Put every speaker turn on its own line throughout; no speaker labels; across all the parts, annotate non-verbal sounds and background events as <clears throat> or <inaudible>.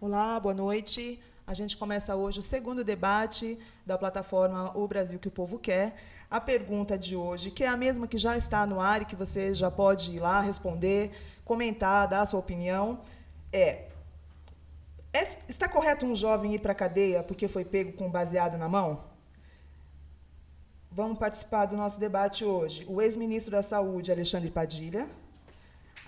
Olá, boa noite. A gente começa hoje o segundo debate da plataforma O Brasil que o Povo Quer. A pergunta de hoje, que é a mesma que já está no ar e que você já pode ir lá responder, comentar, dar a sua opinião, é, é está correto um jovem ir para a cadeia porque foi pego com baseado na mão? Vamos participar do nosso debate hoje. O ex-ministro da Saúde, Alexandre Padilha,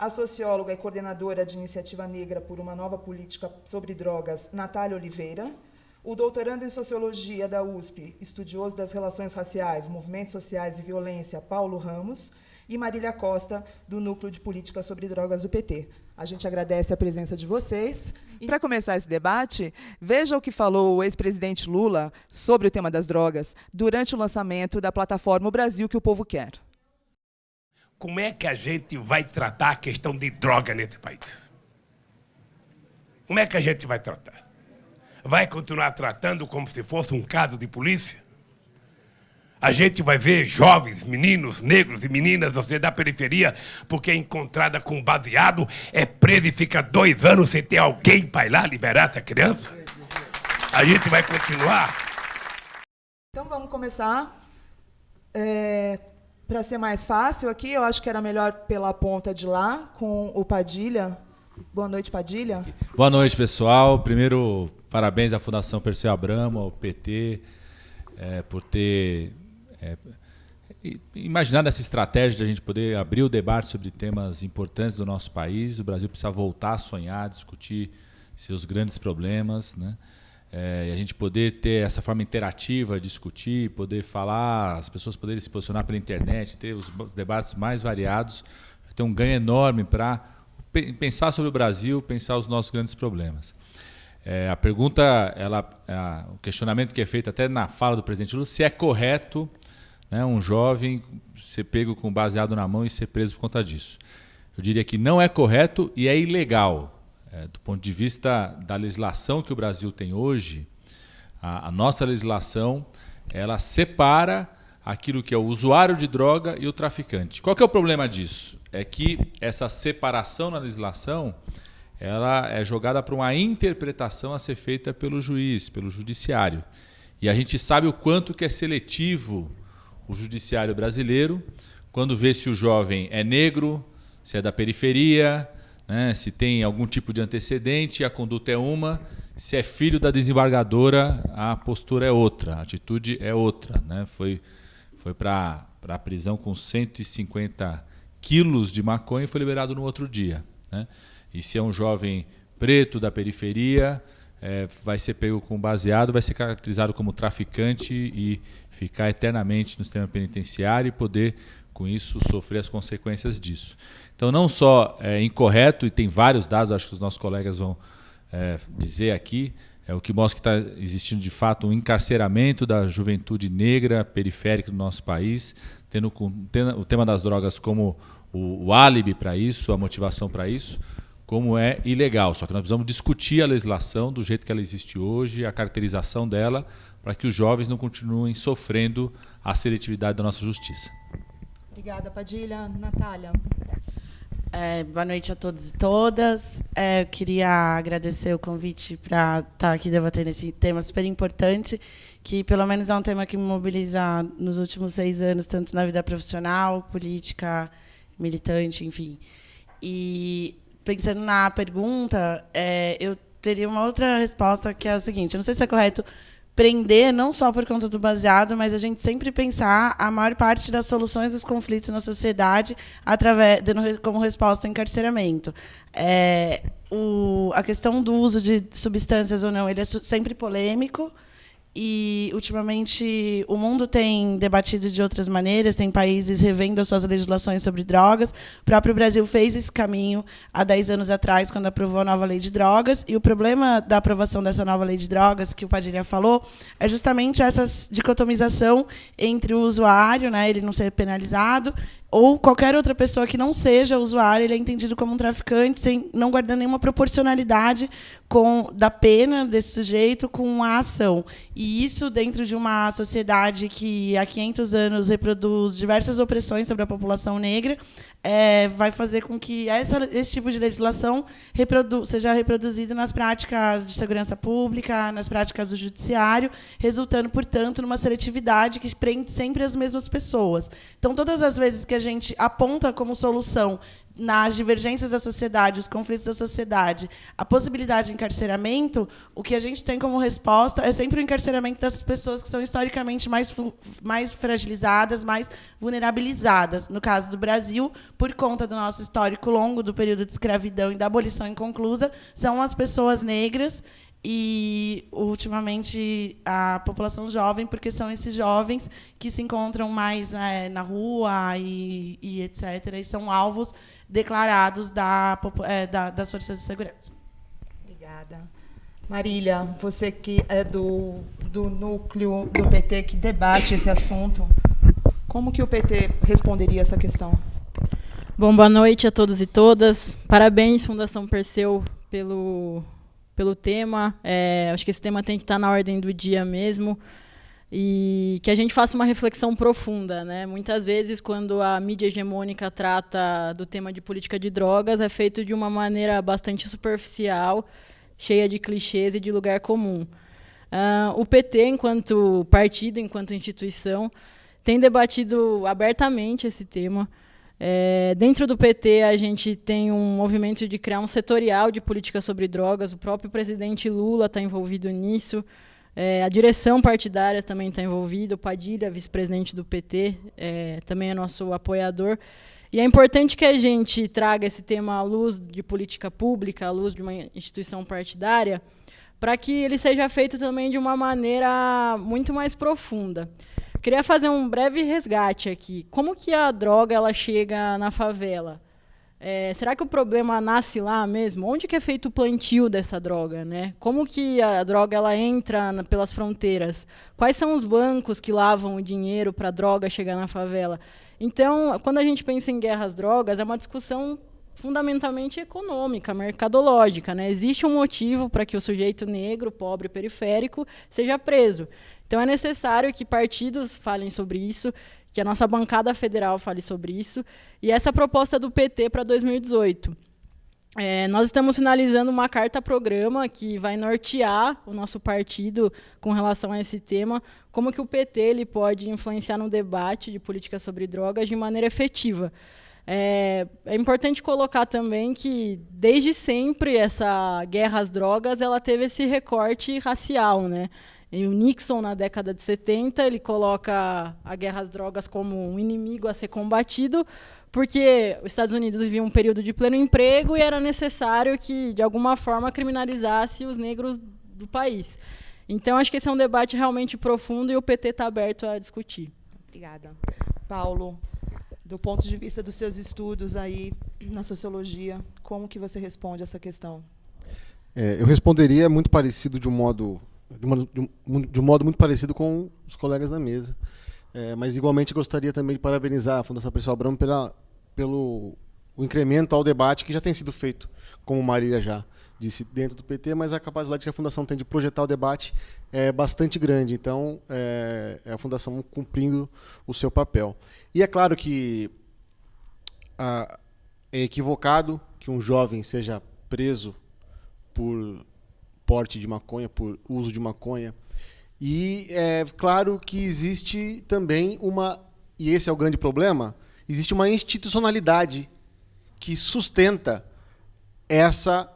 a socióloga e coordenadora de Iniciativa Negra por uma Nova Política sobre Drogas, Natália Oliveira, o doutorando em Sociologia da USP, estudioso das relações raciais, movimentos sociais e violência, Paulo Ramos, e Marília Costa, do Núcleo de Política sobre Drogas do PT. A gente agradece a presença de vocês. E para começar esse debate, veja o que falou o ex-presidente Lula sobre o tema das drogas durante o lançamento da plataforma O Brasil que o Povo Quer
como é que a gente vai tratar a questão de droga nesse país? Como é que a gente vai tratar? Vai continuar tratando como se fosse um caso de polícia? A gente vai ver jovens, meninos, negros e meninas, você da periferia, porque é encontrada com baseado, é presa e fica dois anos sem ter alguém para ir lá liberar essa criança? A gente vai continuar.
Então vamos começar. É, para ser mais fácil aqui, eu acho que era melhor pela ponta de lá, com o Padilha. Boa noite, Padilha.
Boa noite, pessoal. Primeiro, parabéns à Fundação Perseu Abramo, ao PT, é, por ter é, imaginado essa estratégia de a gente poder abrir o debate sobre temas importantes do nosso país. O Brasil precisa voltar a sonhar, discutir seus grandes problemas, né? É, e a gente poder ter essa forma interativa, discutir, poder falar, as pessoas poderem se posicionar pela internet, ter os debates mais variados, ter um ganho enorme para pensar sobre o Brasil, pensar os nossos grandes problemas. É, a pergunta, ela, o questionamento que é feito até na fala do presidente Lula, se é correto né, um jovem ser pego com baseado na mão e ser preso por conta disso. Eu diria que não é correto e é ilegal. É, do ponto de vista da legislação que o Brasil tem hoje, a, a, nossa legislação ela separa aquilo que é o usuário de droga e o traficante. Qual é o problema disso? É que essa separação na legislação ela é jogada para uma interpretação a ser feita pelo juiz, pelo judiciário. E a gente sabe o quanto que é seletivo o judiciário brasileiro quando vê se o jovem é negro, se é da periferia, né? se tem algum tipo de antecedente, a conduta é uma, se é filho da desembargadora, a postura é outra, a atitude é outra. Né? Foi, foi para a prisão com 150 quilos de maconha e foi liberado no outro dia. Né? E se é um jovem preto da periferia, é, vai ser pego com baseado, vai ser caracterizado como traficante e ficar eternamente no sistema penitenciário e poder, com isso, sofrer as consequências disso. Então, não só é incorreto, e tem vários dados, acho que os nossos colegas vão é, dizer aqui, é o que mostra que está existindo de fato um encarceramento da juventude negra periférica do nosso país, tendo, tendo o tema das drogas como o, o álibi para isso, a motivação para isso, como é ilegal. Só que nós precisamos discutir a legislação do jeito que ela existe hoje, a caracterização dela, para que os jovens não continuem sofrendo a seletividade da nossa justiça.
Obrigada, Padilha. Natália.
É, boa noite a todos e todas. É, eu queria agradecer o convite para estar tá aqui debatendo esse tema super importante, que pelo menos é um tema que me mobiliza nos últimos seis anos, tanto na vida profissional, política, militante, enfim. E pensando na pergunta, é, eu teria uma outra resposta que é o seguinte: eu não sei se é correto prender não só por conta do baseado, mas a gente sempre pensar a maior parte das soluções dos conflitos na sociedade através como resposta o encarceramento. É, o, a questão do uso de substâncias ou não, ele é sempre polêmico e ultimamente o mundo tem debatido de outras maneiras, tem países revendo as suas legislações sobre drogas. O próprio Brasil fez esse caminho há 10 anos atrás, quando aprovou a nova lei de drogas. E o problema da aprovação dessa nova lei de drogas, que o Padilha falou, é justamente essa dicotomização entre o usuário, né, ele não ser penalizado, ou qualquer outra pessoa que não seja usuário, ele é entendido como um traficante, sem não guardando nenhuma proporcionalidade com da pena desse sujeito com a ação. E isso dentro de uma sociedade que há 500 anos reproduz diversas opressões sobre a população negra, é, vai fazer com que essa, esse tipo de legislação reprodu seja reproduzido nas práticas de segurança pública, nas práticas do judiciário, resultando, portanto, numa seletividade que prende sempre as mesmas pessoas. Então, todas as vezes que a gente aponta como solução nas divergências da sociedade, os conflitos da sociedade, a possibilidade de encarceramento, o que a gente tem como resposta é sempre o encarceramento das pessoas que são historicamente mais, mais fragilizadas, mais vulnerabilizadas. No caso do Brasil, por conta do nosso histórico longo do período de escravidão e da abolição inconclusa, são as pessoas negras e ultimamente a população jovem, porque são esses jovens que se encontram mais né, na rua e, e, etc. E são alvos declarados da, é, da, das forças de segurança.
Obrigada. Marília, você que é do, do núcleo do PT que debate esse assunto, como que o PT responderia essa questão?
Bom, boa noite a todos e todas. Parabéns, Fundação Perseu, pelo, pelo tema. É, acho que esse tema tem que estar na ordem do dia mesmo e que a gente faça uma reflexão profunda. Né? Muitas vezes, quando a mídia hegemônica trata do tema de política de drogas, é feito de uma maneira bastante superficial, cheia de clichês e de lugar comum. Uh, o PT, enquanto partido, enquanto instituição, tem debatido abertamente esse tema. É, dentro do PT, a gente tem um movimento de criar um setorial de política sobre drogas. O próprio presidente Lula está envolvido nisso. É, a direção partidária também está envolvida, o Padilha, vice-presidente do PT, é, também é nosso apoiador. E é importante que a gente traga esse tema à luz de política pública, à luz de uma instituição partidária, para que ele seja feito também de uma maneira muito mais profunda. Queria fazer um breve resgate aqui. Como que a droga ela chega na favela? É, será que o problema nasce lá mesmo? Onde que é feito o plantio dessa droga, né? Como que a droga ela entra na, pelas fronteiras? Quais são os bancos que lavam o dinheiro para a droga chegar na favela? Então, quando a gente pensa em guerras drogas, é uma discussão fundamentalmente econômica, mercadológica, né? Existe um motivo para que o sujeito negro, pobre, periférico seja preso. Então é necessário que partidos falem sobre isso, que a nossa bancada federal fale sobre isso. E essa proposta do PT para 2018. É, nós estamos finalizando uma carta-programa que vai nortear o nosso partido com relação a esse tema, como que o PT ele pode influenciar no debate de política sobre drogas de maneira efetiva. É, é, importante colocar também que, desde sempre, essa guerra às drogas ela teve esse recorte racial. Né? E o Nixon, na década de 70, ele coloca a guerra às drogas como um inimigo a ser combatido, porque os Estados Unidos viviam um período de pleno emprego e era necessário que, de alguma forma, criminalizasse os negros do país. Então, acho que esse é um debate realmente profundo e o PT está aberto a discutir.
Obrigada. Paulo, do ponto de vista dos seus estudos aí na sociologia, como que você responde essa questão?
É, eu responderia muito parecido de um modo de, uma, de, um, de um modo muito parecido com os colegas da mesa. É, mas igualmente gostaria também de parabenizar a Fundação Pessoal Abramo pela, pelo o incremento ao debate que já tem sido feito, como Marília já disse, dentro do PT, mas a capacidade que a Fundação tem de projetar o debate é bastante grande. Então, é, é a Fundação cumprindo o seu papel. E é claro que a, é equivocado que um jovem seja preso por porte de maconha, por uso de maconha. E é claro que existe também uma, e esse é o grande problema, existe uma institucionalidade que sustenta essa,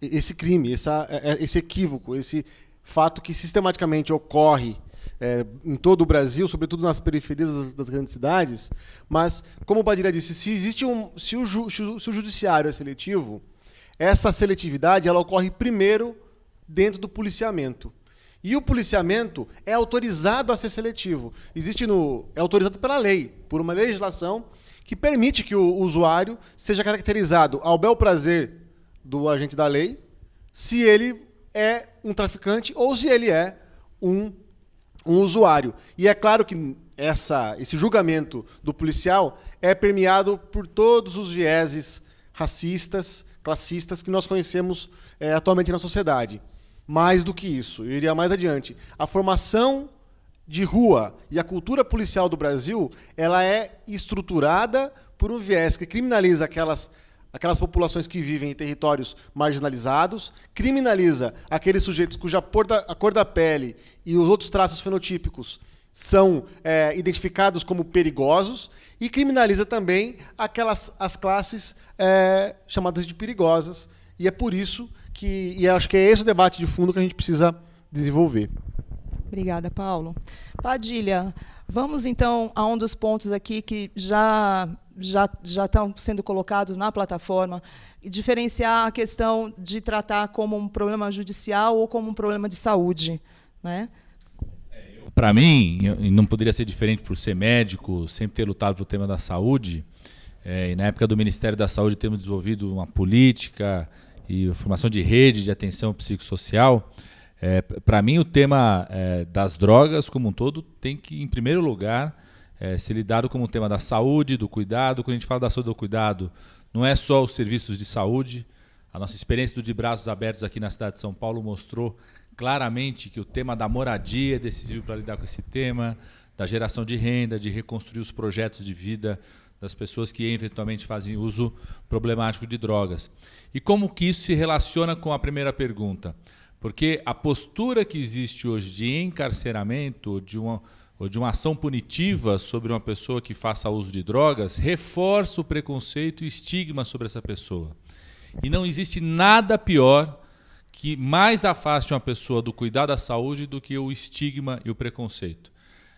esse crime, essa, é, é, esse equívoco, esse fato que sistematicamente ocorre é, em todo o Brasil, sobretudo nas periferias das, grandes cidades. Mas, como o Padilha disse, se existe um, se o, ju, se o judiciário é seletivo, essa seletividade ela ocorre primeiro dentro do policiamento. E o policiamento é autorizado a ser seletivo. Existe no é autorizado pela lei, por uma legislação que permite que o usuário seja caracterizado ao bel prazer do agente da lei, se ele é um traficante ou se ele é um um usuário. E é claro que essa, esse julgamento do policial é permeado por todos os vieses racistas, classistas que nós conhecemos é, atualmente na sociedade. Mais do que isso, eu iria mais adiante. A formação de rua e a cultura policial do Brasil, ela é estruturada por um viés que criminaliza aquelas aquelas populações que vivem em territórios marginalizados, criminaliza aqueles sujeitos cuja a cor da pele e os outros traços fenotípicos são é, identificados como perigosos e criminaliza também aquelas as classes é, chamadas de perigosas. E é por isso que e acho que é esse o debate de fundo que a gente precisa desenvolver.
Obrigada, Paulo. Padilha, vamos então a um dos pontos aqui que já já, já estão sendo colocados na plataforma, diferenciar a questão de tratar como um problema judicial ou como um problema de saúde. Né?
Para mim, não poderia ser diferente por ser médico, sempre ter lutado pelo tema da saúde, é, e na época do Ministério da Saúde temos desenvolvido uma política e formação de rede de atenção psicossocial. É, Para mim, o tema é, das drogas como um todo tem que, em primeiro lugar, ser lidado como um tema da saúde, do cuidado. Quando a gente fala da saúde e do cuidado, não é só os serviços de saúde. A nossa experiência do De Braços Abertos aqui na cidade de São Paulo mostrou claramente que o tema da moradia é decisivo para lidar com esse tema, da geração de renda, de reconstruir os projetos de vida das pessoas que eventualmente fazem uso problemático de drogas. E como que isso se relaciona com a primeira pergunta? Porque a postura que existe hoje de encarceramento, de uma ou de uma ação punitiva sobre uma pessoa que faça uso de drogas reforça o preconceito e estigma sobre essa pessoa. E não existe nada pior que mais afaste uma pessoa do cuidado da saúde do que o estigma e o preconceito.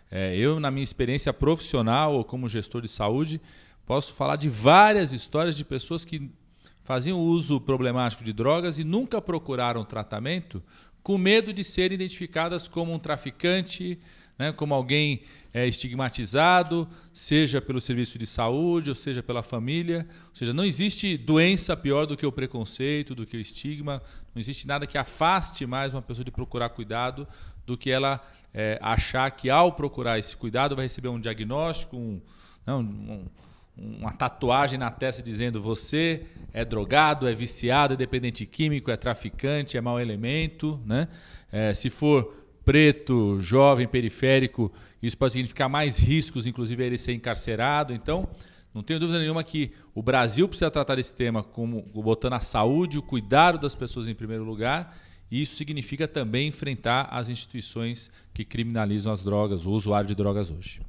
É, eu, na minha experiência profissional ou como gestor de saúde, posso falar de várias histórias de pessoas que faziam uso problemático de drogas e nunca procuraram tratamento com medo de serem identificadas como um traficante, né, como alguém é, estigmatizado, seja pelo serviço de saúde, ou seja pela família. Ou seja, não existe doença pior do que o preconceito, do que o estigma. Não existe nada que afaste mais uma pessoa de procurar cuidado do que ela é, achar que ao procurar esse cuidado vai receber um diagnóstico, um, não, um, uma tatuagem na testa dizendo você é drogado, é viciado, é dependente químico, é traficante, é mau elemento. Né? É, se for preto, jovem, periférico, isso pode significar mais riscos, inclusive ele ser encarcerado. Então, não tenho dúvida nenhuma que o Brasil precisa tratar esse tema como botando a saúde, o cuidado das pessoas em primeiro lugar. E isso significa também enfrentar as instituições que criminalizam as drogas, o usuário de drogas hoje.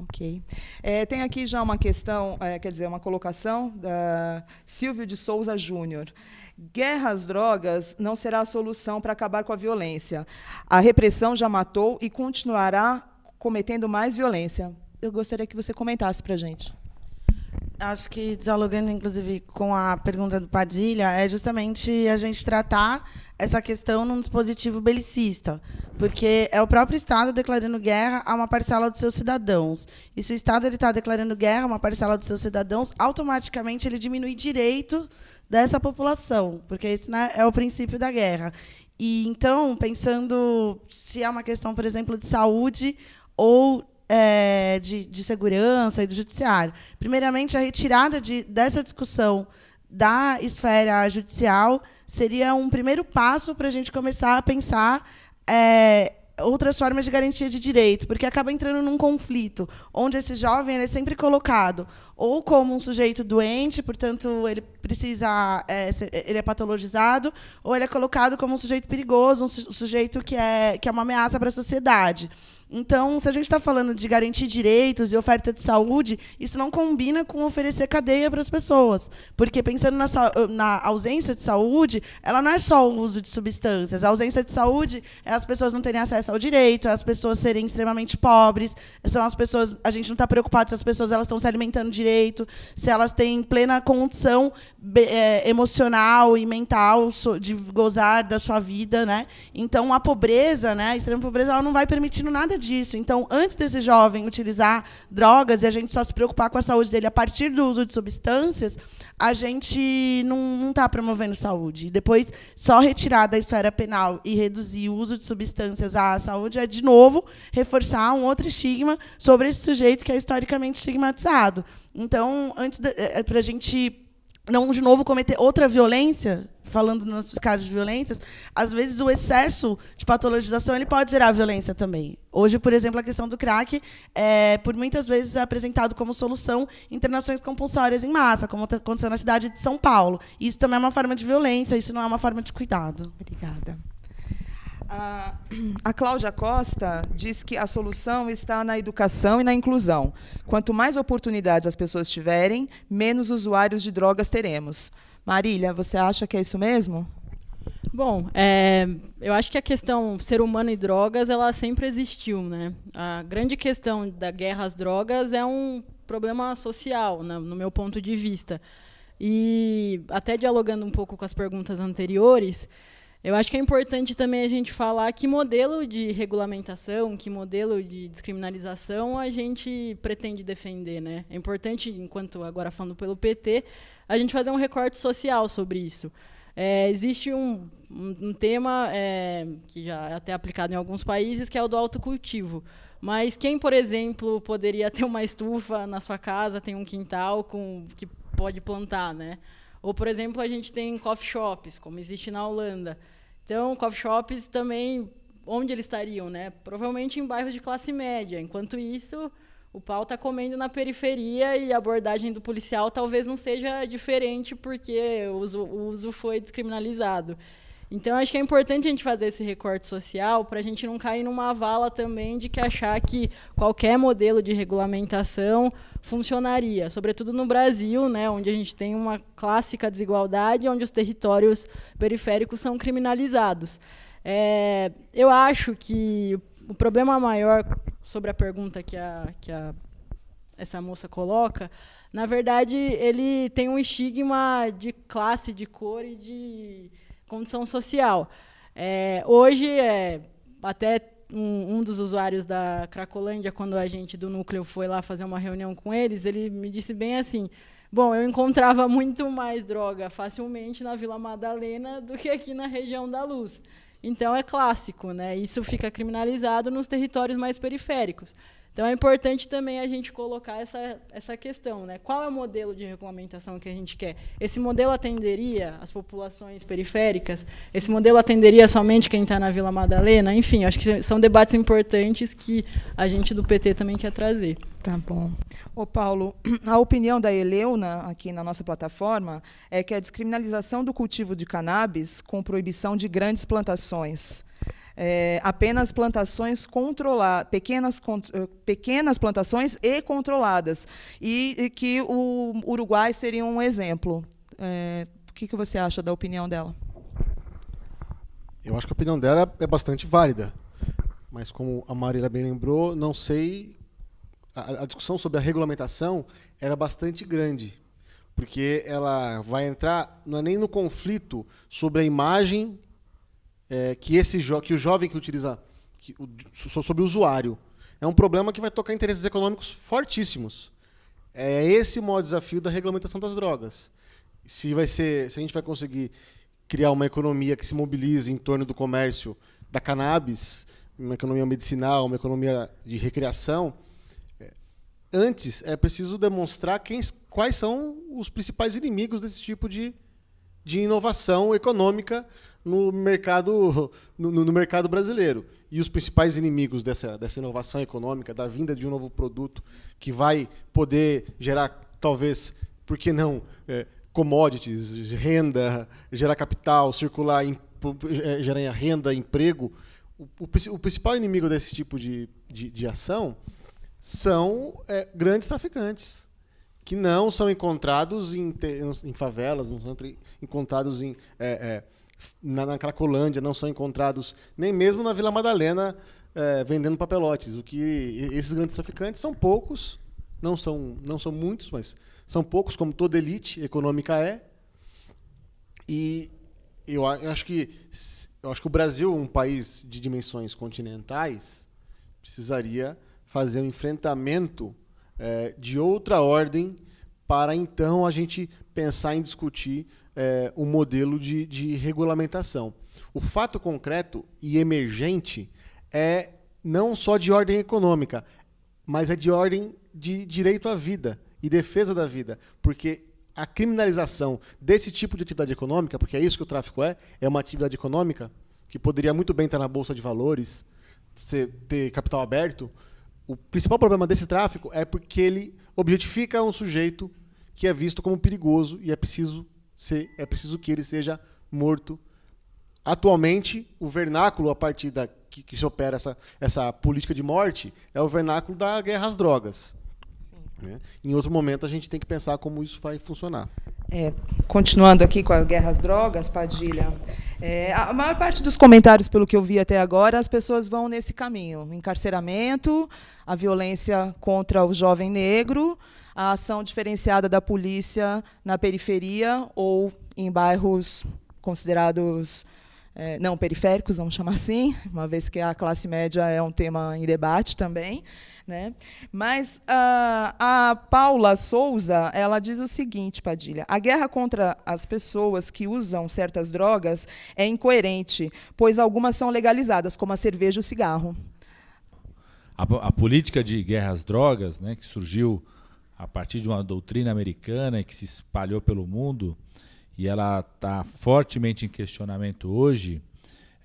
Ok. É, tem aqui já uma questão, é, quer dizer, uma colocação da Silvio de Souza Júnior. Guerra às drogas não será a solução para acabar com a violência. A repressão já matou e continuará cometendo mais violência. Eu gostaria que você comentasse para a gente.
Acho que, dialogando, inclusive, com a pergunta do Padilha, é justamente a gente tratar essa questão num dispositivo belicista, porque é o próprio Estado declarando guerra a uma parcela dos seus cidadãos. E se o Estado está declarando guerra a uma parcela dos seus cidadãos, automaticamente ele diminui direito dessa população, porque esse né, é o princípio da guerra. E então, pensando se é uma questão, por exemplo, de saúde ou é, de, de, segurança e do judiciário. Primeiramente, a retirada de, dessa discussão da esfera judicial seria um primeiro passo para a gente começar a pensar é, outras formas de garantia de direitos, porque acaba entrando num conflito, onde esse jovem é sempre colocado ou como um sujeito doente, portanto ele precisa, é, ele é patologizado, ou ele é colocado como um sujeito perigoso, um sujeito que é, que é uma ameaça para a sociedade. Então, se a gente está falando de garantir direitos e oferta de saúde, isso não combina com oferecer cadeia para as pessoas. Porque, pensando na, na, ausência de saúde, ela não é só o uso de substâncias. A ausência de saúde é as pessoas não terem acesso ao direito, é as pessoas serem extremamente pobres, são as pessoas. A gente não está preocupado se as pessoas elas estão se alimentando direito, se elas têm plena condição é, emocional e mental de gozar da sua vida. Né? Então, a pobreza, né, a extrema pobreza, ela não vai permitindo nada disso. Então, antes desse jovem utilizar drogas e a gente só se preocupar com a saúde dele a partir do uso de substâncias, a gente não está promovendo saúde. Depois, só retirar da esfera penal e reduzir o uso de substâncias à saúde é, de novo, reforçar um outro estigma sobre esse sujeito que é historicamente estigmatizado. Então, antes é, é para a gente não de novo cometer outra violência, falando nos casos de violências, às vezes o excesso de patologização ele pode gerar violência também. Hoje, por exemplo, a questão do crack é, por muitas vezes é apresentado como solução internações compulsórias em massa, como aconteceu na cidade de São Paulo. Isso também é uma forma de violência, isso não é uma forma de cuidado.
Obrigada. A, Cláudia Costa diz que a solução está na educação e na inclusão. Quanto mais oportunidades as pessoas tiverem, menos usuários de drogas teremos. Marília, você acha que é isso mesmo?
Bom, é, eu acho que a questão ser humano e drogas ela sempre existiu, né? A grande questão da guerra às drogas é um problema social, né, no meu ponto de vista. E até dialogando um pouco com as perguntas anteriores, eu acho que é importante também a gente falar que modelo de regulamentação, que modelo de descriminalização a gente pretende defender. Né? É importante, enquanto agora falando pelo PT, a gente fazer um recorte social sobre isso. É, existe um, um, um tema é, que já é até aplicado em alguns países, que é o do autocultivo. Mas quem, por exemplo, poderia <laughs> ter uma estufa na sua casa, tem um quintal com que pode plantar, né? Ou, por exemplo, a gente tem coffee shops, como existe na Holanda. Então, coffee shops também, onde eles estariam? Né? Provavelmente em bairros de classe média. Enquanto isso, o pau está comendo na periferia e a abordagem do policial talvez não seja diferente porque o uso, o uso foi descriminalizado. Então, acho que é importante a gente fazer esse recorte social para a gente não cair numa vala também de que achar que qualquer modelo de regulamentação funcionaria, sobretudo no Brasil, né, onde a gente tem uma clássica desigualdade, onde os territórios periféricos são criminalizados. É, eu acho que o problema maior sobre a pergunta que, a, que a, essa moça coloca, na verdade, ele tem um estigma de classe, de cor e de condição social. É, hoje, é, até um, um, dos usuários da Cracolândia, quando a gente do núcleo foi lá fazer uma reunião com eles, ele me disse bem assim: Bom, eu encontrava muito mais droga facilmente na Vila Madalena do que aqui na região da Luz. Então é clássico, né? Isso fica criminalizado nos territórios mais periféricos. Então é importante também a gente colocar essa, essa questão, né? Qual é o modelo de regulamentação que a gente quer? Esse modelo atenderia as populações periféricas? Esse modelo atenderia somente quem está na Vila Madalena? Enfim, acho que são debates importantes que a gente do PT também quer trazer.
Tá bom. Ô Paulo, <clears throat> a opinião da Eleuna aqui na nossa plataforma é que a descriminalização do cultivo de cannabis com proibição de grandes plantações é, apenas plantações controladas, pequenas, eh, pequenas plantações e controladas, e, e, que o Uruguai seria um exemplo. É, o que, que você acha da opinião dela?
Eu acho que a opinião dela é bastante válida, mas como a Marília bem lembrou, não sei. A, a discussão sobre a regulamentação era bastante grande, porque ela vai entrar não é nem no conflito sobre a imagem é, que esse que o jovem que utiliza que, o, sobre o usuário é um problema que vai tocar interesses econômicos fortíssimos. É esse o maior desafio da regulamentação das drogas. Se vai ser, se a gente vai conseguir criar uma economia que se mobilize em torno do comércio da cannabis, uma economia medicinal, uma economia de recreação, é, antes é preciso demonstrar quem, quais são os principais inimigos desse tipo de, de inovação econômica no mercado, no, no, mercado brasileiro. E os principais inimigos dessa, dessa inovação econômica, da vinda de um novo produto que vai poder gerar, talvez, por que não, é, commodities, renda, gerar capital, circular, em, é, gerar renda, emprego. O, o, o, principal inimigo desse tipo de, de, de ação são é, grandes traficantes que não são encontrados em, em favelas, não são encontrados em, é, é, na, na, Cracolândia, não são encontrados nem mesmo na Vila Madalena é, vendendo papelotes. O que esses grandes traficantes são poucos, não são, não são muitos, mas são poucos, como toda elite econômica é. E eu acho que eu acho que o Brasil, um país de dimensões continentais, precisaria fazer um enfrentamento é, de outra ordem para então a gente pensar em discutir é, um modelo de, de regulamentação. O fato concreto e emergente é não só de ordem econômica, mas é de ordem de direito à vida e defesa da vida, porque a criminalização desse tipo de atividade econômica, porque é isso que o tráfico é, é uma atividade econômica que poderia muito bem estar na bolsa de valores, ter capital aberto. O principal problema desse tráfico é porque ele objetifica um sujeito que é visto como perigoso e é preciso ser, é preciso que ele seja morto. Atualmente, o vernáculo a partir da que, que se opera essa, essa política de morte é o vernáculo da guerra às drogas. Né? Em outro momento, a gente tem que pensar como isso vai funcionar.
É, continuando aqui com a guerra às drogas, Padilha, é, a maior parte dos comentários, pelo que eu vi até agora, as pessoas vão nesse caminho: encarceramento, a violência contra o jovem negro, a ação diferenciada da polícia na periferia ou em bairros considerados é, não periféricos, vamos chamar assim, uma vez que a classe média é um tema em debate também. Né? Mas a, a Paula Souza ela diz o seguinte, Padilha: a guerra contra as pessoas que usam certas drogas é incoerente, pois algumas são legalizadas, como a cerveja e o cigarro.
A, a política de guerra às drogas, né, que surgiu a partir de uma doutrina americana que se espalhou pelo mundo, e ela está fortemente em questionamento hoje,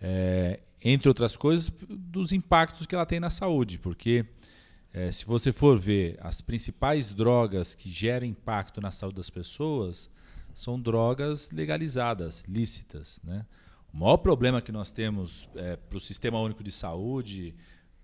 é, entre outras coisas, dos impactos que ela tem na saúde, porque é, se você for ver as principais drogas que geram impacto na saúde das pessoas, são drogas legalizadas, lícitas. Né? O maior problema que nós temos é, para o Sistema Único de Saúde,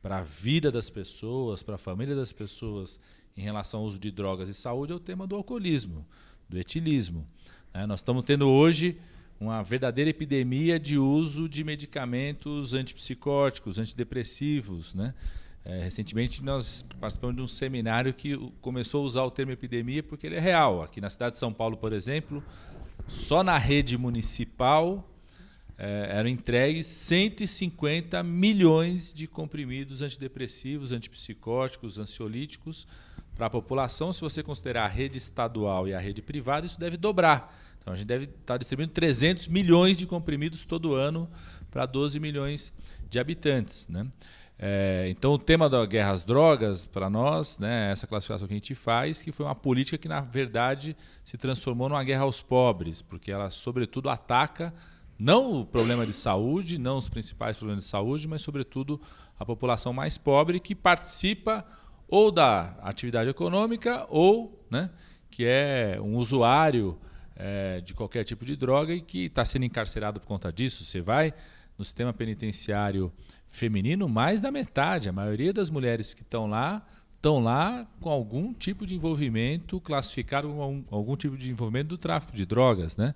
para a vida das pessoas, para a família das pessoas em relação ao uso de drogas e saúde é o tema do alcoolismo, do etilismo. Né? Nós estamos tendo hoje uma verdadeira epidemia de uso de medicamentos antipsicóticos, antidepressivos. Né? É, recentemente nós participamos de um seminário que começou a usar o termo epidemia porque ele é real. Aqui na cidade de São Paulo, por exemplo, só na rede municipal é, eram entregues 150 milhões de comprimidos antidepressivos, antipsicóticos, ansiolíticos para a população, se você considerar a rede estadual e a rede privada, isso deve dobrar. Então a gente deve estar distribuindo 300 milhões de comprimidos todo ano para 12 milhões de habitantes. Né? É, então o tema da guerra às drogas, para nós, né, essa classificação que a gente faz, que foi uma política que, na verdade, se transformou numa guerra aos pobres, porque ela, sobretudo, ataca não o problema de saúde, não os principais problemas de saúde, mas, sobretudo, a população mais pobre que participa ou da atividade econômica ou né, que é um usuário é, de qualquer tipo de droga e que está sendo encarcerado por conta disso. Você vai no sistema penitenciário feminino, mais da metade, a maioria das mulheres que estão lá estão lá com algum tipo de envolvimento classificado com algum, algum tipo de envolvimento do tráfico de drogas, né?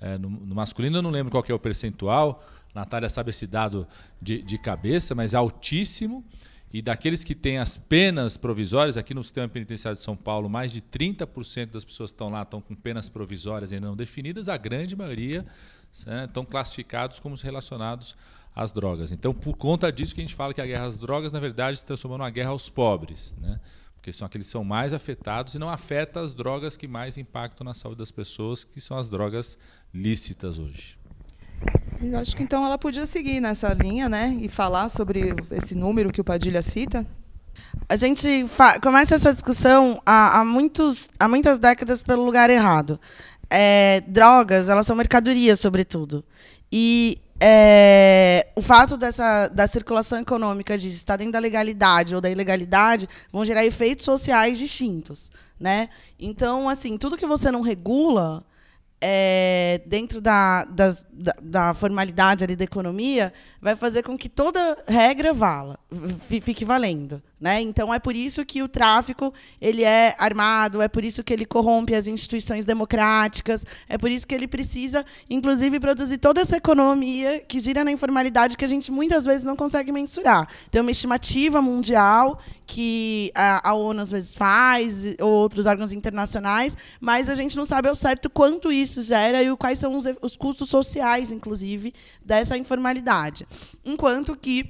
É, no, no, masculino eu não lembro qual é o percentual, Natália sabe esse dado de, de cabeça, mas é altíssimo. E daqueles que têm as penas provisórias, aqui no sistema penitenciário de São Paulo, mais de 30% das pessoas que estão lá estão com penas provisórias ainda não definidas, a grande maioria né, estão classificados como relacionados às drogas. Então, por conta disso que a gente fala que a guerra às drogas, na verdade, se transformou numa guerra aos pobres, né? porque são aqueles que são mais afetados e não afeta as drogas que mais impactam na saúde das pessoas, que são as drogas lícitas hoje.
Eu acho que então ela podia seguir nessa linha, né, e falar sobre esse número que o Padilha cita.
A gente começa essa discussão há, há, muitos, há muitas décadas pelo lugar errado. É, drogas, elas são mercadorias, sobretudo. E é, o fato dessa, da circulação econômica de estar dentro da legalidade ou da ilegalidade vão gerar efeitos sociais distintos. Né? Então, assim, tudo que você não regula é, dentro da, da, da, formalidade ali da economia, vai fazer com que toda regra vala, fique valendo. Né? Então, é por isso que o tráfico ele é armado, é por isso que ele corrompe as instituições democráticas, é por isso que ele precisa, inclusive, produzir toda essa economia que gira na informalidade que a gente muitas vezes não consegue mensurar. Tem uma estimativa mundial que a, a ONU às vezes faz, ou outros órgãos internacionais, mas a gente não sabe ao certo quanto isso gera e quais são os, os custos sociais, inclusive, dessa informalidade. Enquanto que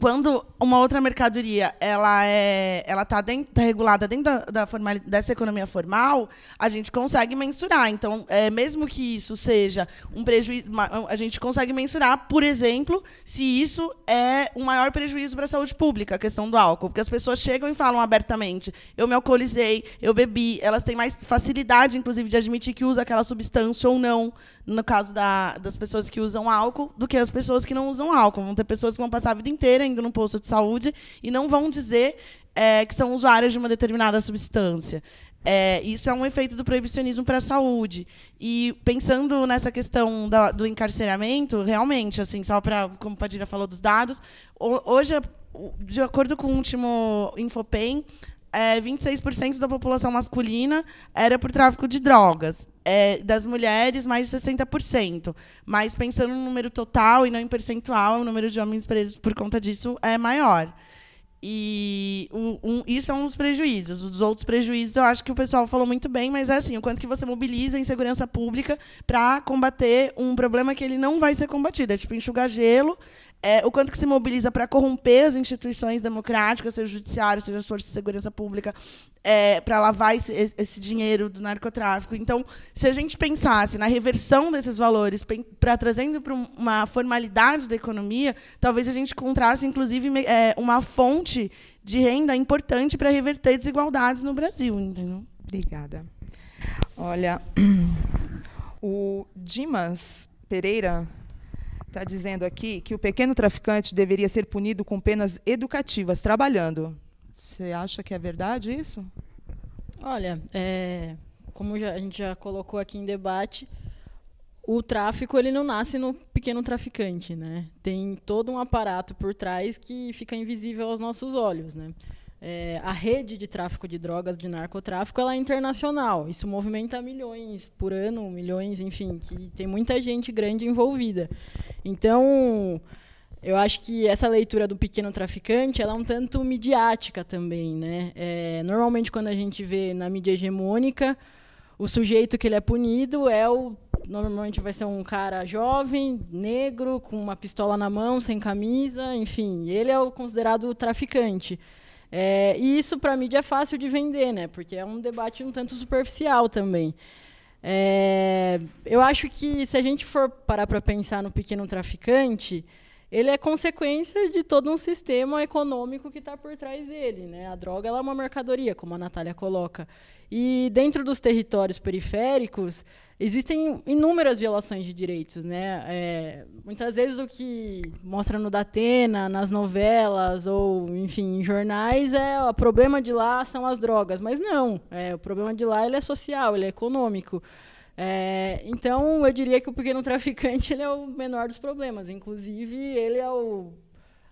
quando uma outra mercadoria ela é ela está tá regulada dentro da, da formal, dessa economia formal a gente consegue mensurar. Então é, mesmo que isso seja um prejuízo a gente consegue mensurar por exemplo se isso é um maior prejuízo para a saúde pública a questão do álcool. Porque as pessoas chegam e falam abertamente eu me alcoolizei eu bebi. Elas têm mais facilidade inclusive de admitir que usa aquela substância ou não no caso da, das pessoas que usam álcool, do que as pessoas que não usam álcool. Vão ter pessoas que vão passar a vida inteira no posto de saúde e não vão dizer é, que são usuários de uma determinada substância. É, isso é um efeito do proibicionismo para a saúde. E pensando nessa questão da, do encarceramento, realmente, assim, só para, como Padilha falou dos dados, hoje, de acordo com o último Infopem, é, 26% da população masculina era por tráfico de drogas. É, das mulheres, mais de 60%. Mas pensando no número total e não em percentual, o número de homens presos por conta disso é maior. E um, um, isso é um dos prejuízos. Os outros prejuízos, eu acho que o pessoal falou muito bem, mas é assim, o quanto que você mobiliza em segurança pública para combater um problema que ele não vai ser combatido. É tipo enxugar gelo, é, o quanto que se mobiliza para corromper as instituições democráticas, seja o judiciário, seja as forças de segurança pública, é, para lavar esse, esse, dinheiro do narcotráfico. Então, se a gente pensasse na reversão desses valores, para trazendo para uma formalidade da economia, talvez a gente encontrasse, inclusive, é, uma fonte de renda importante para reverter desigualdades no Brasil. Entendeu?
Obrigada. Olha, <clears throat> o Dimas Pereira está dizendo aqui que o pequeno traficante deveria ser punido com penas educativas, trabalhando. Você acha que é verdade isso?
Olha, é, como já, a gente já colocou aqui em debate, o tráfico ele não nasce no pequeno traficante, né? Tem todo um aparato por trás que fica invisível aos nossos olhos, né? É, a rede de tráfico de drogas, de narcotráfico, ela é internacional. Isso movimenta milhões por ano, milhões, enfim, que tem muita gente grande envolvida. Então, eu acho que essa leitura do pequeno traficante ela é um tanto midiática também. Né? É, normalmente, quando a gente vê na mídia hegemônica, o sujeito que ele é punido é o normalmente vai ser um cara jovem, negro, com uma pistola na mão, sem camisa, enfim, ele é o considerado traficante. É, e isso, para a mídia, é fácil de vender, né? porque é um debate um tanto superficial também. É, eu acho que, se a gente for parar para pensar no pequeno traficante, ele é consequência de todo um sistema econômico que está por trás dele. Né? A droga é uma mercadoria, como a Natália coloca. E dentro dos territórios periféricos, existem inúmeras violações de direitos. Né? É, muitas vezes o que mostra no Datena, nas novelas, ou, enfim, em jornais, é o problema de lá são as drogas. Mas não, é, o problema de lá ele é social, ele é econômico. É, então, eu diria que o pequeno traficante ele é o menor dos problemas. Inclusive, ele é o,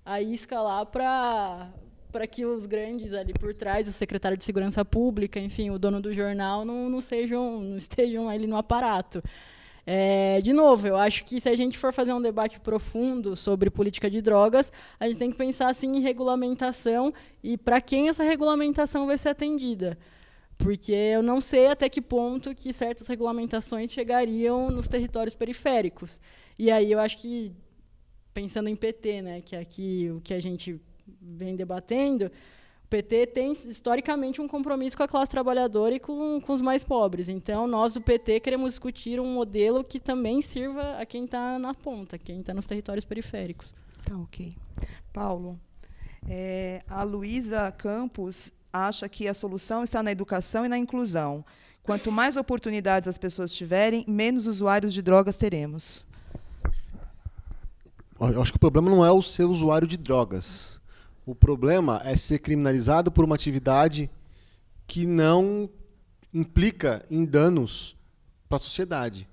a isca lá para para que os grandes ali por trás, o secretário de segurança pública, enfim, o dono do jornal, não, não sejam, não estejam ali no aparato. É, de novo, eu acho que se a gente for fazer um debate profundo sobre política de drogas, a gente tem que pensar assim em regulamentação e para quem essa regulamentação vai ser atendida porque eu não sei até que ponto que certas regulamentações chegariam nos territórios periféricos. E aí eu acho que, pensando em PT, né, que é aqui o que a gente vem debatendo, o PT tem, historicamente, um compromisso com a classe trabalhadora e com, com os mais pobres. Então, nós, do PT, queremos discutir um modelo que também sirva a quem está na ponta, quem está nos territórios periféricos.
Tá, ok. Paulo, é, a Luísa Campos acha que a solução está na educação e na inclusão. Quanto mais oportunidades as pessoas tiverem, menos usuários de drogas teremos.
Eu acho que o problema não é o ser usuário de drogas. O problema é ser criminalizado por uma atividade que não implica em danos para a sociedade.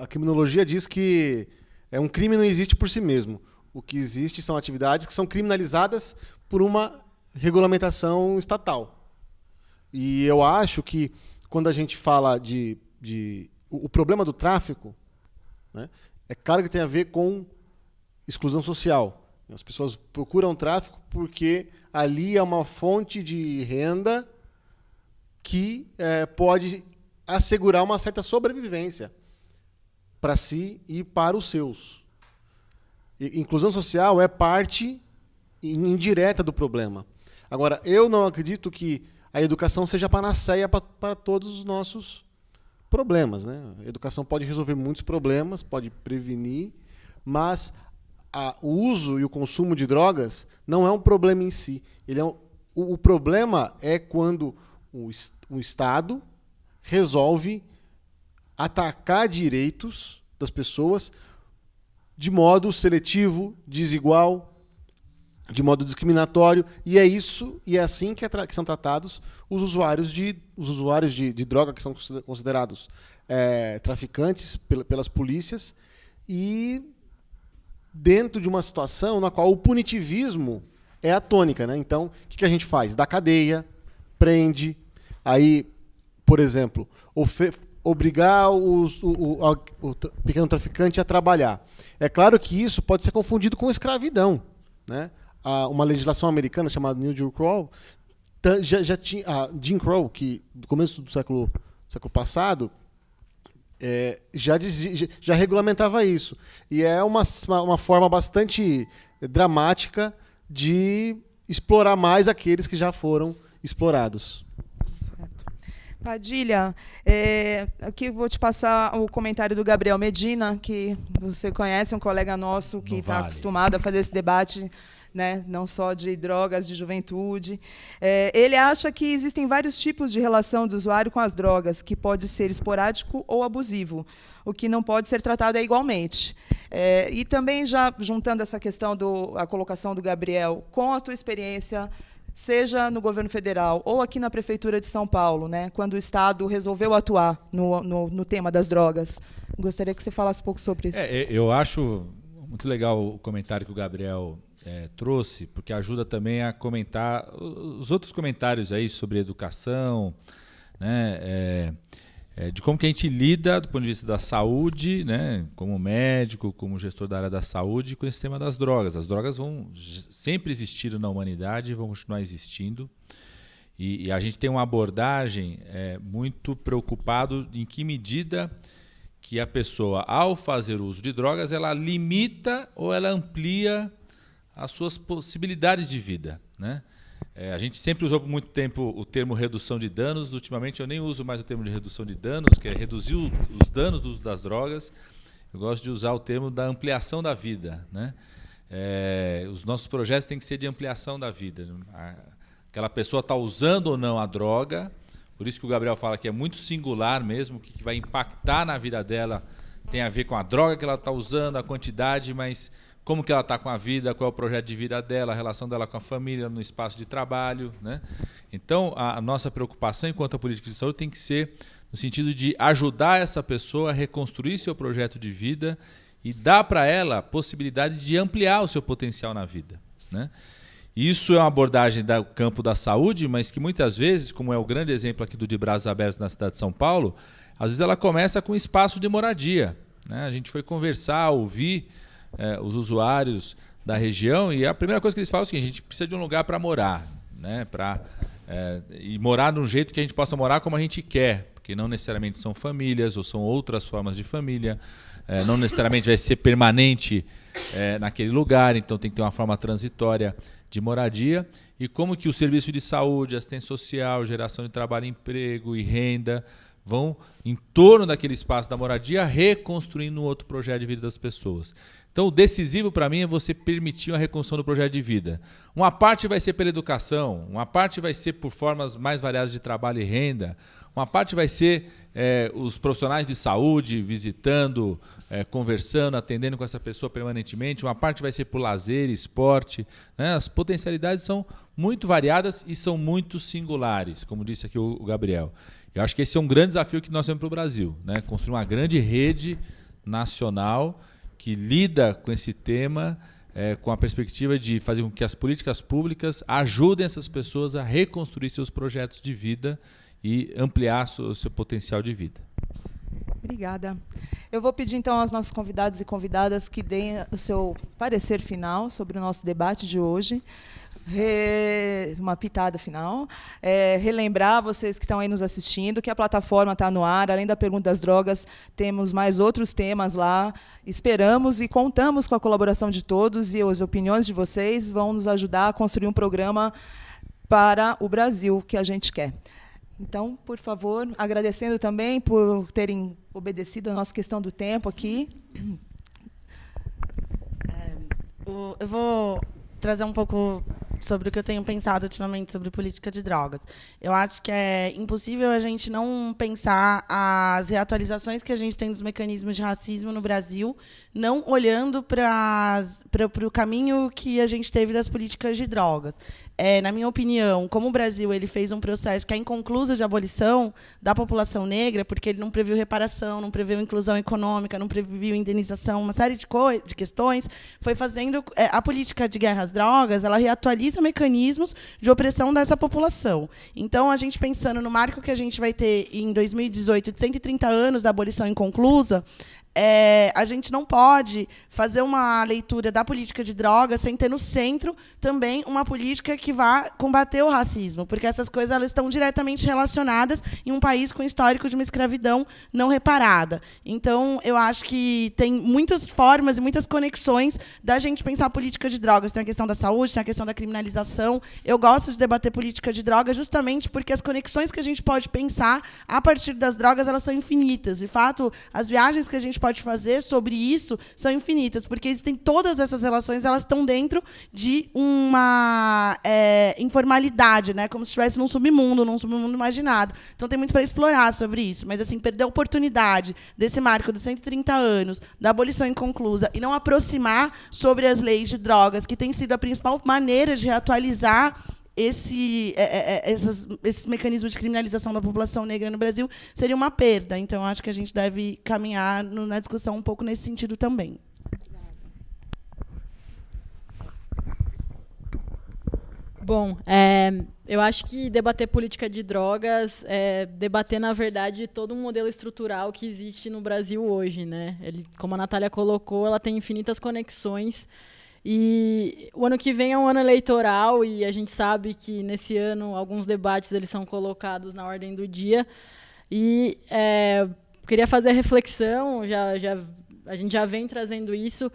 a criminologia diz que é um crime não existe por si mesmo. O que existe são atividades que são criminalizadas por uma regulamentação estatal. E eu acho que quando a gente fala de. de o, o problema do tráfico né, é claro que tem a ver com exclusão social. As pessoas procuram tráfico porque ali é uma fonte de renda que é, pode assegurar uma certa sobrevivência para si e para os seus. inclusão social é parte indireta do problema. Agora, eu não acredito que a educação seja a panaceia para todos os nossos problemas. Né? A educação pode resolver muitos problemas, pode prevenir, mas a, o uso e o consumo de drogas não é um problema em si. Ele é um, o, o, problema é quando o, o Estado resolve atacar direitos das pessoas de modo seletivo, desigual, de modo discriminatório, e é isso e é assim que, é que são tratados os usuários de, os usuários de, de droga, que são considerados é, traficantes pelas polícias, e dentro de uma situação na qual o punitivismo é a tônica. Né? Então, o que, que a gente faz? Dá cadeia, prende, aí, por exemplo, obrigar os, o, o, o, pequeno traficante a trabalhar. É claro que isso pode ser confundido com escravidão. Né? uma legislação americana chamada New Jim Crow já, já tinha Jim Crow que do começo do século século passado é, já, dizia, já regulamentava isso e é uma, uma forma bastante dramática de explorar mais aqueles que já foram explorados.
Padilha, é, aqui vou te passar o comentário do Gabriel Medina, que você conhece, um colega nosso que está vale. acostumado a fazer esse debate né, não só de drogas, de juventude. É, ele acha que existem vários tipos de relação do usuário com as drogas, que pode ser esporádico ou abusivo, o que não pode ser tratado igualmente. É, e também já juntando essa questão da colocação do Gabriel com a tua experiência seja no governo federal ou aqui na prefeitura de São Paulo, né, quando o Estado resolveu atuar no, no, no tema das drogas. Gostaria que você falasse um pouco sobre isso.
É, eu acho muito legal o comentário que o Gabriel é, trouxe, porque ajuda também a comentar os outros comentários aí sobre educação, né, é, é, de como que a gente lida do ponto de vista da saúde, né, como médico, como gestor da área da saúde, com esse tema das drogas. As drogas vão sempre existir na humanidade, vão continuar existindo. E, e a gente tem uma abordagem é, muito preocupado em que medida que a pessoa, ao fazer uso de drogas, ela limita ou ela amplia as suas possibilidades de vida. Né? É, a gente sempre usou por muito tempo o termo redução de danos, ultimamente eu nem uso mais o termo de redução de danos, que é reduzir os danos do uso das drogas. Eu gosto de usar o termo da ampliação da vida. Né? É, os nossos projetos têm que ser de ampliação da vida. Aquela pessoa está usando ou não a droga, por isso que o Gabriel fala que é muito singular mesmo, o que vai impactar na vida dela tem a ver com a droga que ela está usando, a quantidade, mas como que ela está com a vida, qual é o projeto de vida dela, a relação dela com a família, no espaço de trabalho. Né? Então, a, nossa preocupação enquanto a política de saúde tem que ser no sentido de ajudar essa pessoa a reconstruir seu projeto de vida e dar para ela a possibilidade de ampliar o seu potencial na vida. Né? Isso é uma abordagem do campo da saúde, mas que muitas vezes, como é o grande exemplo aqui do De Braços Abertos na cidade de São Paulo, às vezes ela começa com espaço de moradia. Né? A gente foi conversar, ouvir é, os usuários da região e a primeira coisa que eles falam é seguinte, a gente precisa de um lugar para morar, né? Para é, e morar de um jeito que a gente possa morar como a gente quer, porque não necessariamente são famílias ou são outras formas de família, é, não necessariamente vai ser permanente é, naquele lugar, então tem que ter uma forma transitória de moradia e como que o serviço de saúde, assistência social, geração de trabalho, emprego e renda vão em torno daquele espaço da moradia reconstruindo um outro projeto de vida das pessoas. Então, o decisivo para mim é você permitir a reconstrução do projeto de vida. Uma parte vai ser pela educação, uma parte vai ser por formas mais variadas de trabalho e renda, uma parte vai ser é, os profissionais de saúde visitando, é, conversando, atendendo com essa pessoa permanentemente, uma parte vai ser por lazer, esporte. Né? As potencialidades são muito variadas e são muito singulares, como disse aqui o Gabriel. Eu acho que esse é um grande desafio que nós temos para o Brasil, né? construir uma grande rede nacional que lida com esse tema é, com a perspectiva de fazer com que as políticas públicas ajudem essas pessoas a reconstruir seus projetos de vida e ampliar o seu potencial de vida.
Obrigada. Eu vou pedir então aos nossos convidados e convidadas que deem o seu parecer final sobre o nosso debate de hoje. Re... uma pitada final. É, relembrar vocês que estão aí nos assistindo que a plataforma está no ar. Além da pergunta das drogas, temos mais outros temas lá. Esperamos e contamos com a colaboração de todos e as opiniões de vocês vão nos ajudar a construir um programa para o Brasil que a gente quer. Então, por favor, agradecendo também por terem obedecido a nossa questão do tempo aqui.
É, eu vou trazer um pouco sobre o que eu tenho pensado ultimamente sobre política de drogas. Eu acho que é impossível a gente não pensar as reatualizações que a gente tem dos mecanismos de racismo no Brasil, não olhando para o caminho que a gente teve das políticas de drogas. É, na minha opinião, como o Brasil ele fez um processo que é inconcluso de abolição da população negra, porque ele não previu reparação, não previu inclusão econômica, não previu indenização, uma série de, de questões, foi fazendo é, a política de guerra às drogas, ela reatualiza mecanismos de opressão dessa população. Então, a gente pensando no marco que a gente vai ter em 2018 de 130 anos da abolição inconclusa, é, a gente não pode fazer uma leitura da política de drogas sem ter no centro também uma política que vá combater o racismo, porque essas coisas elas estão diretamente relacionadas em um país com histórico de uma escravidão não reparada. Então, eu acho que tem muitas formas e muitas conexões da gente pensar a política de drogas. Tem a questão da saúde, tem a questão da criminalização. Eu gosto de debater política de drogas justamente porque as conexões que a gente pode pensar a partir das drogas elas são infinitas. De fato, as viagens que a gente pode fazer sobre isso são infinitas, porque existem todas essas relações, elas estão dentro de uma é, informalidade, né? como se estivesse num submundo, num submundo imaginado. Então tem muito para explorar sobre isso, mas assim perder a oportunidade desse marco dos 130 anos da abolição inconclusa e não aproximar sobre as leis de drogas, que tem sido a principal maneira de reatualizar esse, é, é, é, essas, esses mecanismos de criminalização da população negra no Brasil seria uma perda. Então, acho que a gente deve caminhar no, na discussão um pouco nesse sentido também.
Bom, é, eu acho que debater política de drogas é debater, na verdade, todo um modelo estrutural que existe no Brasil hoje. Né? Ele, como a Natália colocou, ela tem infinitas conexões e o ano que vem é um ano eleitoral e a gente sabe que nesse ano alguns debates eles são colocados na ordem do dia. E é, queria fazer a reflexão, já, já, a gente já vem trazendo isso,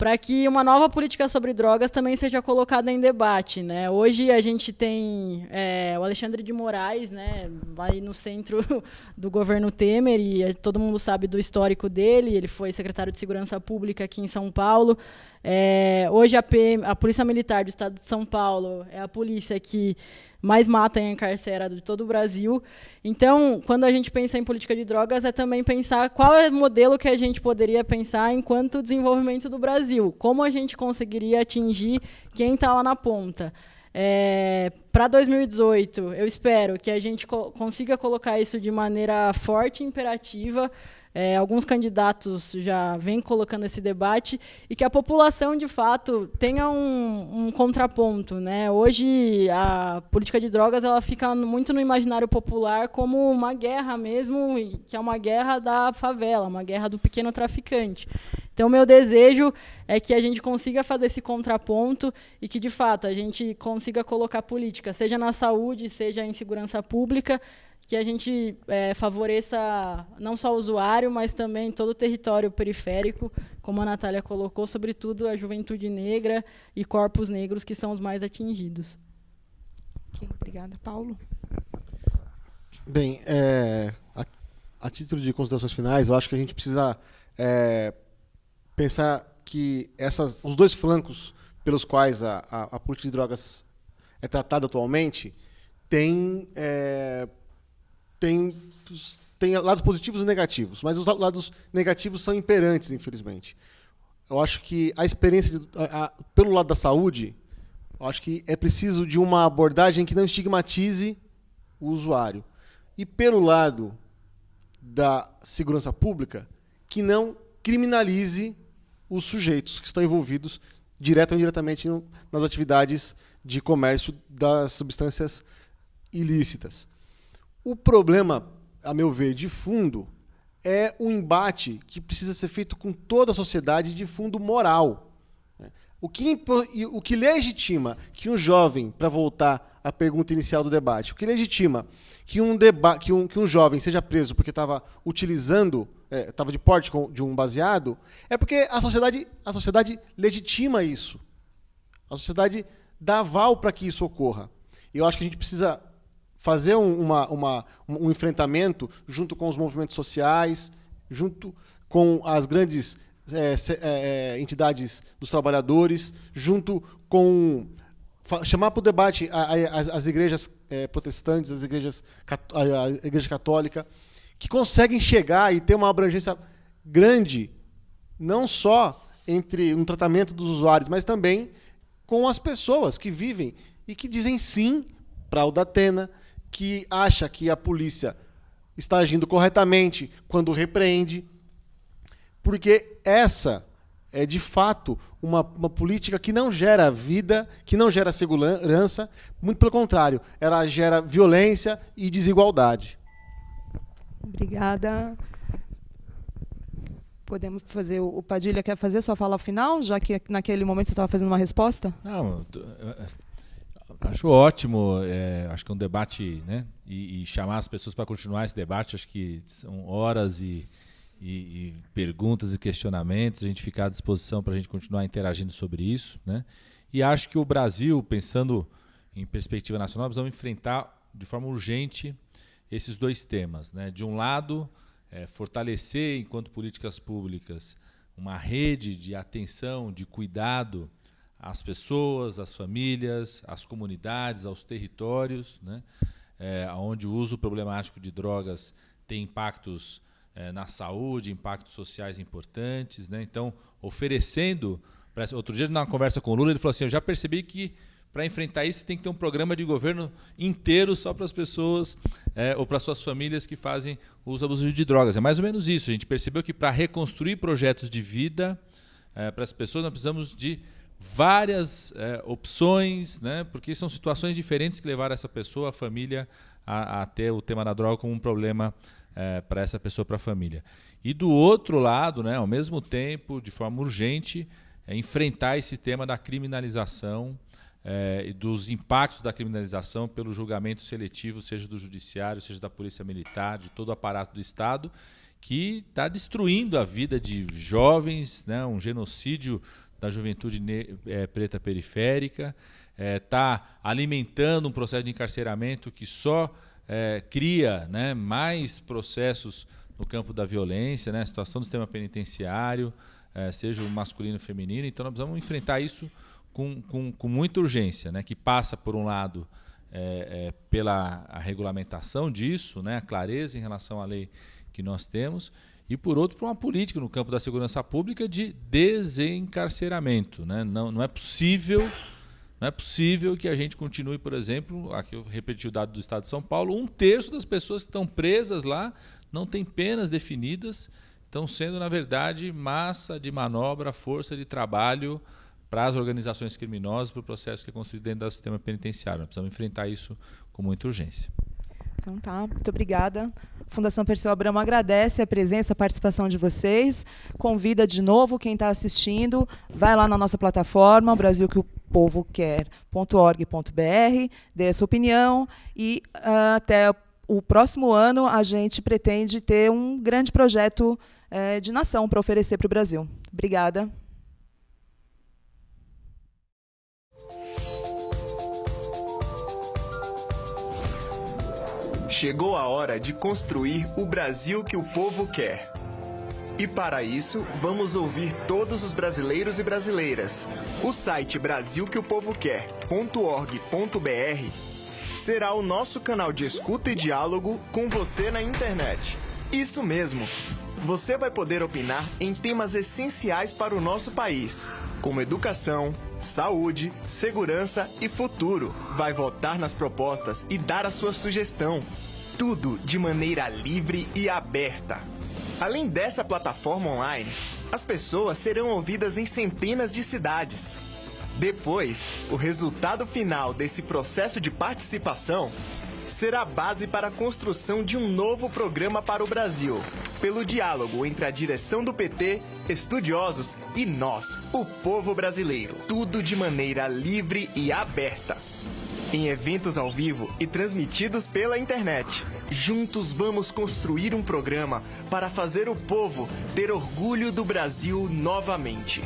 para que uma nova política sobre drogas também seja colocada em debate. Né? Hoje a gente tem é, o Alexandre de Moraes, né, vai no centro <laughs> do governo Temer, e todo mundo sabe do histórico dele, ele foi secretário de Segurança Pública aqui em São Paulo. É, hoje a, PM, a Polícia Militar do Estado de São Paulo é a polícia que mais mata e encarcera de todo o Brasil. Então, quando a gente pensa em política de drogas, é também pensar qual é o modelo que a gente poderia pensar enquanto desenvolvimento do Brasil. Como a gente conseguiria atingir quem está lá na ponta. É, para 2018, eu espero que a gente co consiga colocar isso de maneira forte e imperativa, é, alguns candidatos já vêm colocando esse debate e que a população, de fato, tenha um, um, contraponto. Né? Hoje, a política de drogas ela fica muito no imaginário popular como uma guerra mesmo, que é uma guerra da favela, uma guerra do pequeno traficante. Então, meu desejo é que a gente consiga fazer esse contraponto e que, de fato, a gente consiga colocar política, seja na saúde, seja em segurança pública, que a gente é, favoreça não só o usuário, mas também todo o território periférico, como a Natália colocou, sobretudo a juventude negra e corpos negros, que são os mais atingidos.
Okay, obrigada. Paulo?
Bem, é, a, a, título de considerações finais, eu acho que a gente precisa é, pensar que essas, os dois flancos pelos quais a, a, a política de drogas é tratada atualmente têm é, tem, tem lados positivos e negativos, mas os lados negativos são imperantes, infelizmente. Eu acho que a experiência, de, a, pelo lado da saúde, eu acho que é preciso de uma abordagem que não estigmatize o usuário. E pelo lado da segurança pública, que não criminalize os sujeitos que estão envolvidos direto ou indiretamente nas atividades de comércio das substâncias ilícitas. O problema, a meu ver, de fundo, é um embate que precisa ser feito com toda a sociedade de fundo moral. O que, o que legitima que um jovem, para voltar à pergunta inicial do debate, o que legitima que um, deba que um, que um jovem seja preso porque estava utilizando, estava é, de porte de um baseado, é porque a sociedade, a sociedade legitima isso. A sociedade dá aval para que isso ocorra. E eu acho que a gente precisa fazer um, uma, uma, um enfrentamento junto com os movimentos sociais, junto com as grandes é, é, entidades dos trabalhadores, junto com chamar para o debate as, as igrejas é, protestantes, as igrejas a igreja católica, que conseguem chegar e ter uma abrangência grande, não só entre um tratamento dos usuários, mas também com as pessoas que vivem e que dizem sim para o Datena, que acha que a polícia está agindo corretamente quando repreende, porque essa é de fato uma, uma política que não gera vida, que não gera segurança, muito pelo contrário, ela gera violência e desigualdade.
Obrigada. Podemos fazer. O Padilha quer fazer sua fala final, já que naquele momento você estava fazendo uma resposta?
Não, acho ótimo. É, acho que é um debate, né? E, e chamar as pessoas para continuar esse debate, acho que são horas e e, e, perguntas e questionamentos, a gente ficar à disposição para a gente continuar interagindo sobre isso. Né? E acho que o Brasil, pensando em perspectiva nacional, vamos enfrentar de forma urgente esses dois temas. Né? De um lado, é, fortalecer, enquanto políticas públicas, uma rede de atenção, de cuidado às pessoas, às famílias, às comunidades, aos territórios, né? É, onde o uso problemático de drogas tem impactos é, na saúde, impactos sociais importantes. Né? Então, oferecendo. Outro dia, na conversa com o Lula, ele falou assim: Eu já percebi que para enfrentar isso tem que ter um programa de governo inteiro só para as pessoas é, ou para suas famílias que fazem uso abusivo de drogas. É mais ou menos isso. A gente percebeu que para reconstruir projetos de vida é, para as pessoas, nós precisamos de várias é, opções, né? porque são situações diferentes que levaram essa pessoa, a família, a, a ter o tema da droga como um problema é, para essa pessoa, para a família. E do outro lado, né, ao mesmo tempo, de forma urgente, é enfrentar esse tema da criminalização é, dos impactos da criminalização pelo julgamento seletivo, seja do judiciário, seja da polícia militar, de todo o aparato do Estado, que está destruindo a vida de jovens, né, um genocídio da juventude é, preta periférica, está é, alimentando um processo de encarceramento que só é, cria né, mais processos no campo da violência, né, situação do sistema penitenciário, é, seja o masculino ou feminino. Então, nós precisamos enfrentar isso com, com, com muita urgência, né, que passa, por um lado, é, é pela a regulamentação disso, né, a clareza em relação à lei que nós temos, e, por outro, por uma política no campo da segurança pública de desencarceramento. Né? Não, não é possível não é possível que a gente continue, por exemplo, aqui eu repeti o dado do Estado de São Paulo, um terço das pessoas que estão presas lá não tem penas definidas, estão sendo, na verdade, massa de manobra, força de trabalho para as organizações criminosas, para o processo que é construído dentro do sistema penitenciário. Nós precisamos enfrentar isso com muita urgência.
Então tá, muito obrigada. A Fundação Perseu Abramo agradece a presença, a participação de vocês. Convida de novo quem está assistindo, vai lá na nossa plataforma, Brasil que o povo quer.org.br, dê a sua opinião e uh, até o próximo ano a gente pretende ter um grande projeto uh, de nação para oferecer para o Brasil. Obrigada.
Chegou a hora de construir o Brasil que o povo quer. E para isso, vamos ouvir todos os brasileiros e brasileiras. O site brasilqueopovoquer.org.br será o nosso canal de escuta e diálogo com você na internet. Isso mesmo! Você vai poder opinar em temas essenciais para o nosso país, como educação, saúde, segurança e futuro. Vai votar nas propostas e dar a sua sugestão. Tudo de maneira livre e aberta. Além dessa plataforma online, as pessoas serão ouvidas em centenas de cidades. Depois, o resultado final desse processo de participação será base para a construção de um novo programa para o Brasil, pelo diálogo entre a direção do PT, estudiosos e nós, o povo brasileiro. Tudo de maneira livre e aberta. Em eventos ao vivo e transmitidos pela internet. Juntos vamos construir um programa para fazer o povo ter orgulho do Brasil novamente.